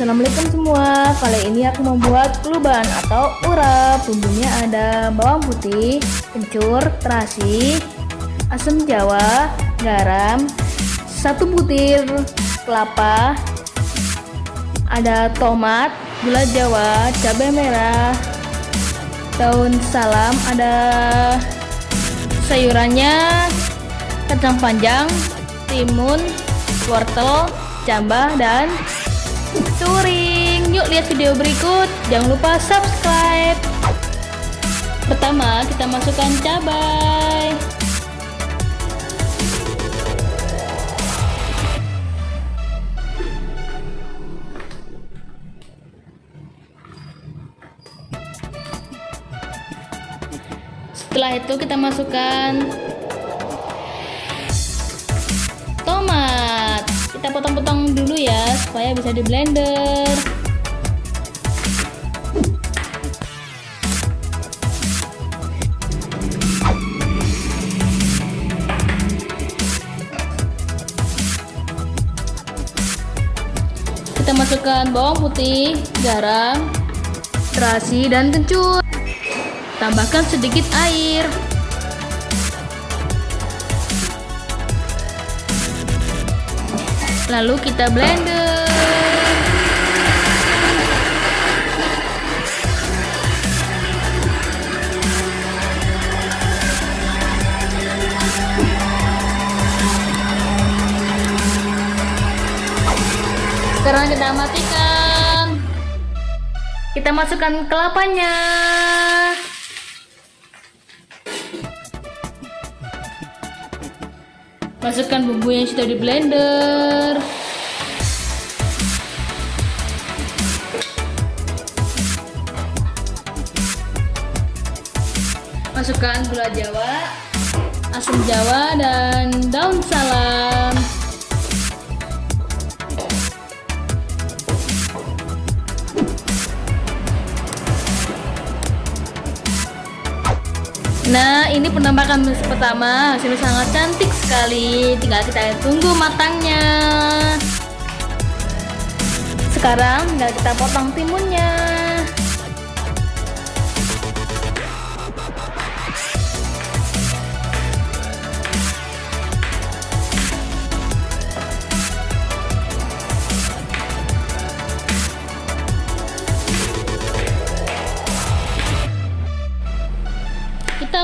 Assalamualaikum semua. Kali ini aku membuat keluban atau urap. Bumbunya ada bawang putih, kencur, terasi, asam jawa, garam Satu butir kelapa Ada tomat, gula jawa, cabai merah Daun salam, ada sayurannya Kacang panjang, timun, wortel, jambah, dan touring. Yuk lihat video berikut. Jangan lupa subscribe. Pertama kita masukkan cabai. Setelah itu kita masukkan kita potong-potong dulu ya supaya bisa di blender. Kita masukkan bawang putih garam terasi dan kencur tambahkan sedikit air lalu kita blender. Sekarang kita matikan. Kita masukkan kelapanya Masukkan bumbu yang sudah di blender. Masukkan gula jawa, asam jawa, dan daun salam. Nah, ini penampakan pertama. Hasilnya sangat cantik sekali. Tinggal kita tunggu matangnya. Sekarang tinggal kita potong timunnya.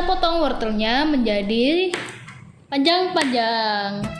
Potong wortelnya menjadi panjang-panjang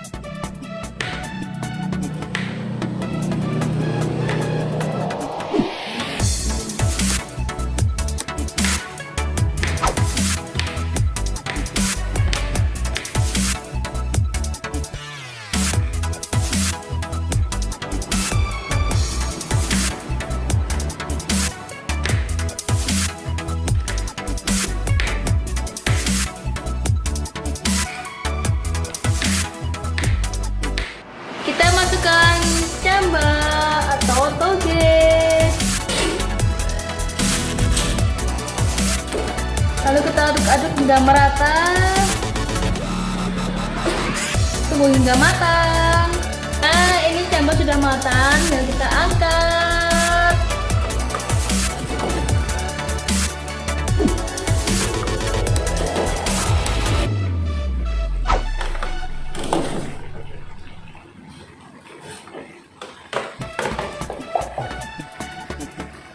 hingga merata. Tunggu hingga matang. Nah ini camba sudah matang dan kita angkat.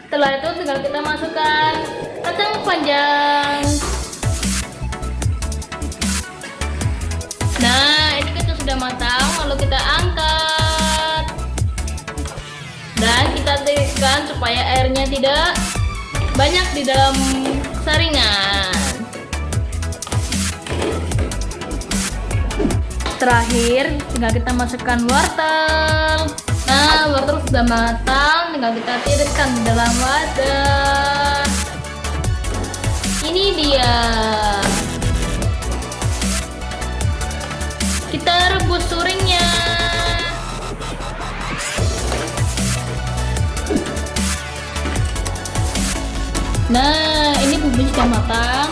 Setelah itu tinggal kita masukkan kacang panjang nah ini kita sudah matang lalu kita angkat. Dan kita tiriskan supaya airnya tidak banyak di dalam saringan. Terakhir tinggal kita masukkan wortel. Nah, wortel sudah matang, tinggal kita tiriskan di dalam wadah. Nah, ini bumbu sudah matang.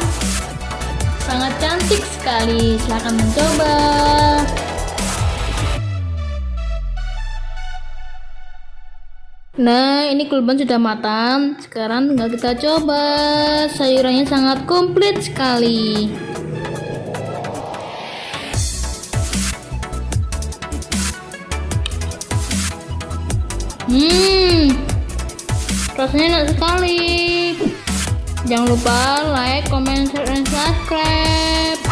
Sangat cantik sekali. Silahkan mencoba. Nah, ini kulban sudah matang. Sekarang tinggal kita coba. Sayurannya sangat komplit sekali. Hmm, rasanya enak sekali. Jangan lupa like, comment, share, dan subscribe.